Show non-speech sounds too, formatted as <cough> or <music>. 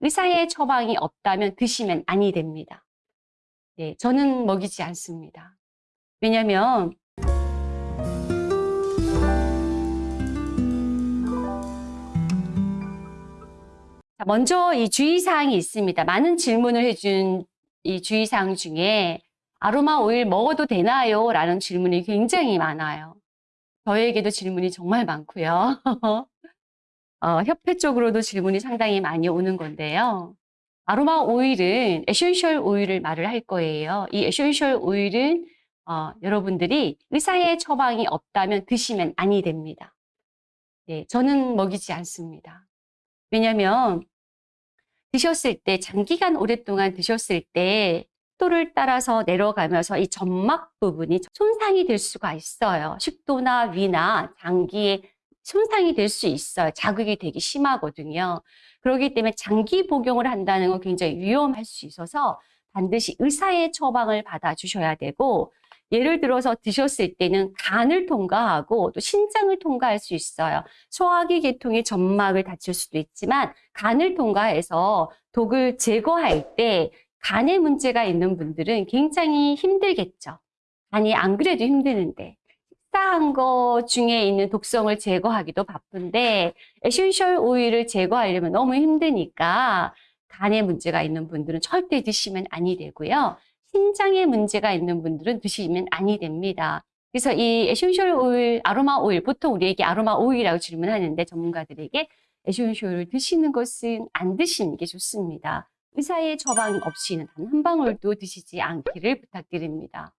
의사의 처방이 없다면 드시면 아니 됩니다. 네, 저는 먹이지 않습니다. 왜냐면 자, 먼저 이 주의사항이 있습니다. 많은 질문을 해준 이 주의사항 중에 아로마 오일 먹어도 되나요? 라는 질문이 굉장히 많아요. 저에게도 질문이 정말 많고요. <laughs> 어, 협회 쪽으로도 질문이 상당히 많이 오는 건데요. 아로마 오일은 에센셜 오일을 말을 할 거예요. 이 에센셜 오일은 어, 여러분들이 의사의 처방이 없다면 드시면 아니 됩니다. 네, 저는 먹이지 않습니다. 왜냐하면 드셨을 때 장기간 오랫동안 드셨을 때 식도를 따라서 내려가면서 이 점막 부분이 손상이 될 수가 있어요. 식도나 위나 장기에 손상이 될 수 있어요. 자극이 되게 심하거든요. 그렇기 때문에 장기 복용을 한다는 건 굉장히 위험할 수 있어서 반드시 의사의 처방을 받아주셔야 되고 예를 들어서 드셨을 때는 간을 통과하고 또 신장을 통과할 수 있어요. 소화기 계통의 점막을 다칠 수도 있지만 간을 통과해서 독을 제거할 때 간에 문제가 있는 분들은 굉장히 힘들겠죠. 간이 안 그래도 힘드는데 식사한 거 중에 있는 독성을 제거하기도 바쁜데 에센셜 오일을 제거하려면 너무 힘드니까 간에 문제가 있는 분들은 절대 드시면 아니 되고요. 신장에 문제가 있는 분들은 드시면 아니 됩니다. 그래서 이 에센셜 오일, 아로마 오일, 보통 우리에게 아로마 오일이라고 질문하는데 전문가들에게 에센셜 오일 드시는 것은 안 드시는 게 좋습니다. 의사의 처방 없이는 단 한 방울도 드시지 않기를 부탁드립니다.